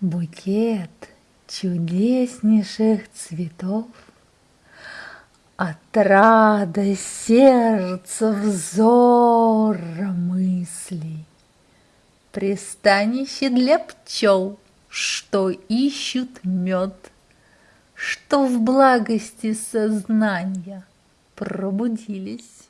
Букет чудеснейших цветов, Отрада сердца взора мыслей, Пристанище для пчел, что ищут мед, Что в благости сознания пробудились.